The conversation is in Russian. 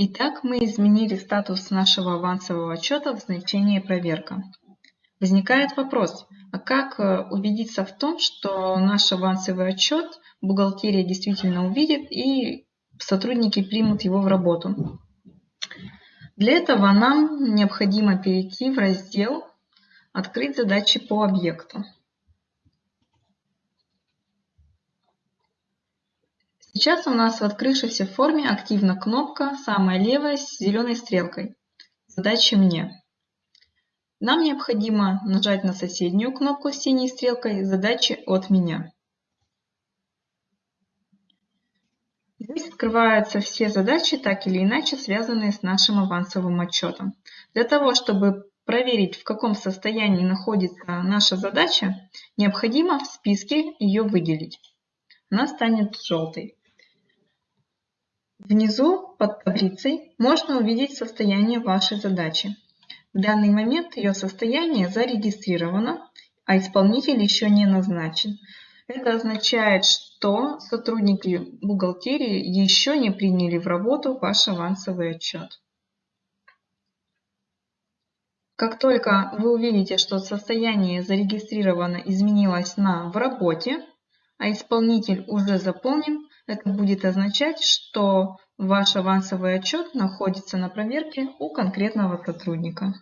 Итак, мы изменили статус нашего авансового отчета в значение «Проверка». Возникает вопрос, а как э, убедиться в том, что наш авансовый отчет бухгалтерия действительно увидит и сотрудники примут его в работу? Для этого нам необходимо перейти в раздел «Открыть задачи по объекту». Сейчас у нас в открывшейся форме активна кнопка самая левая с зеленой стрелкой «Задачи мне». Нам необходимо нажать на соседнюю кнопку с синей стрелкой «Задачи от меня». Здесь открываются все задачи, так или иначе связанные с нашим авансовым отчетом. Для того, чтобы проверить, в каком состоянии находится наша задача, необходимо в списке ее выделить. Она станет желтой. Внизу под таблицей можно увидеть состояние вашей задачи. В данный момент ее состояние зарегистрировано, а исполнитель еще не назначен. Это означает, что сотрудники бухгалтерии еще не приняли в работу ваш авансовый отчет. Как только вы увидите, что состояние зарегистрировано изменилось на «в работе», а исполнитель уже заполнен, это будет означать, что ваш авансовый отчет находится на проверке у конкретного сотрудника.